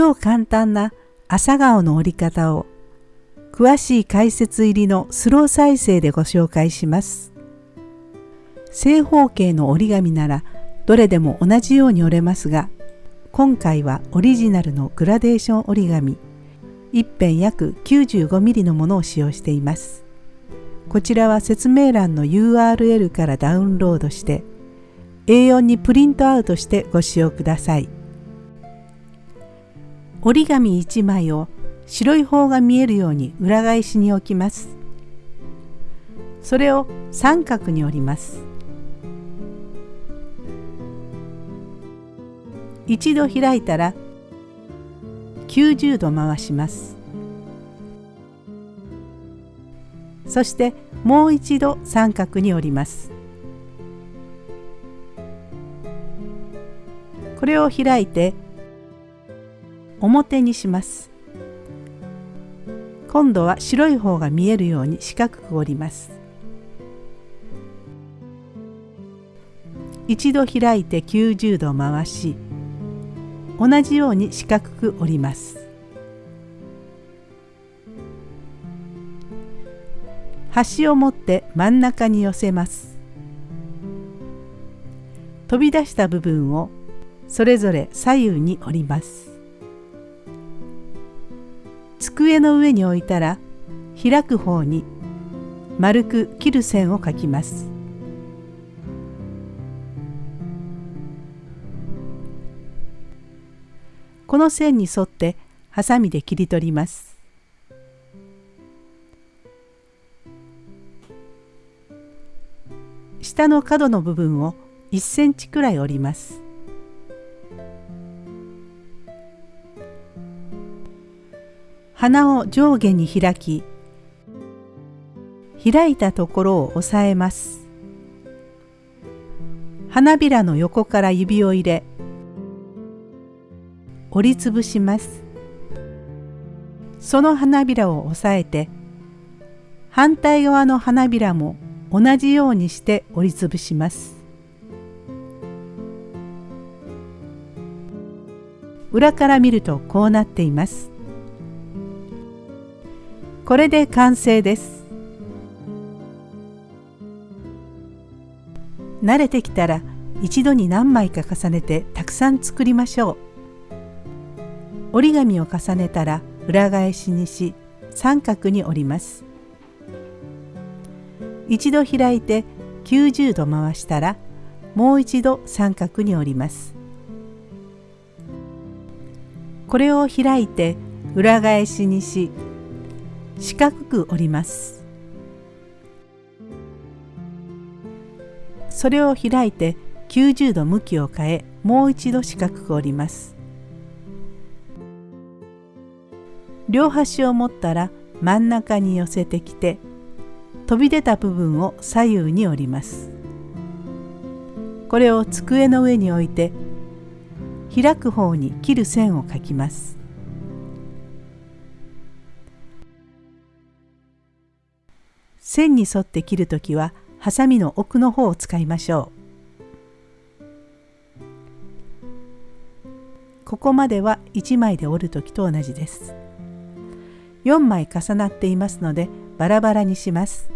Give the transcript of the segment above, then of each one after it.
超簡単な朝顔の折り方を詳しい解説入りのスロー再生でご紹介します。正方形の折り紙ならどれでも同じように折れますが今回はオリジナルのグラデーション折り紙一辺約 95mm のものを使用しています。こちらは説明欄の URL からダウンロードして A4 にプリントアウトしてご使用ください。折り紙1枚を白い方が見えるように裏返しに置きます。それを三角に折ります。一度開いたら90度回します。そしてもう一度三角に折ります。これを開いて表にします。今度は白い方が見えるように四角く折ります。一度開いて90度回し同じように四角く折ります。端を持って真ん中に寄せます。飛び出した部分をそれぞれ左右に折ります。机の上に置いたら開く方に丸く切る線を描きます。この線に沿ってハサミで切り取ります。下の角の部分を1センチくらい折ります。鼻を上下に開き開いたところを押さえます。花びらの横から指を入れ折りつぶします。その花びらを押さえて反対側の花びらも同じようにして折りつぶします。裏から見るとこうなっています。これで完成です。慣れてきたら一度に何枚か重ねてたくさん作りましょう。折り紙を重ねたら裏返しにし三角に折ります。一度開いて90度回したらもう一度三角に折ります。これを開いて裏返しにし四角く折ります。それを開いて90度向きを変えもう一度四角く折ります。両端を持ったら真ん中に寄せてきて飛び出た部分を左右に折ります。これを机の上に置いて開く方に切る線を描きます。線に沿って切るときはハサミの奥の方を使いましょう。ここまでは1枚で折る時と同じです。4枚重なっていますのでバラバラにします。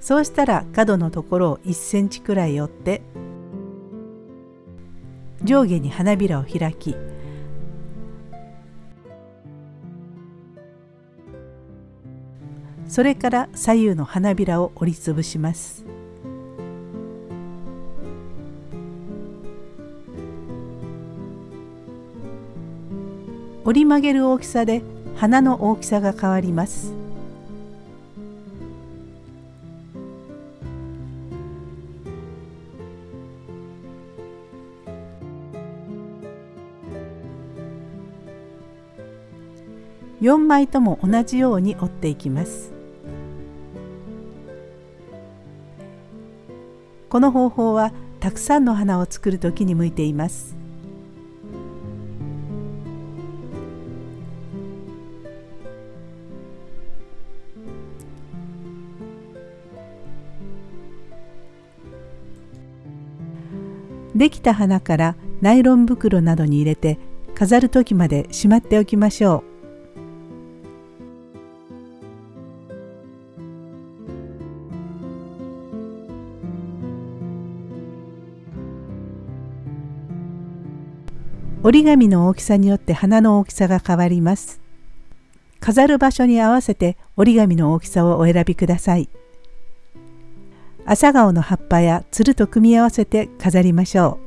そうしたら角のところを1センチくらい折って上下に花びらを開きそれから左右の花びらを折りつぶします。折り曲げる大きさで花の大きさが変わります。4枚とも同じように折っていきます。この方法はたくさんの花を作る時に向いていますできた花からナイロン袋などに入れて飾る時までしまっておきましょう。折り紙の大きさによって花の大きさが変わります。飾る場所に合わせて折り紙の大きさをお選びください。朝顔の葉っぱやつると組み合わせて飾りましょう。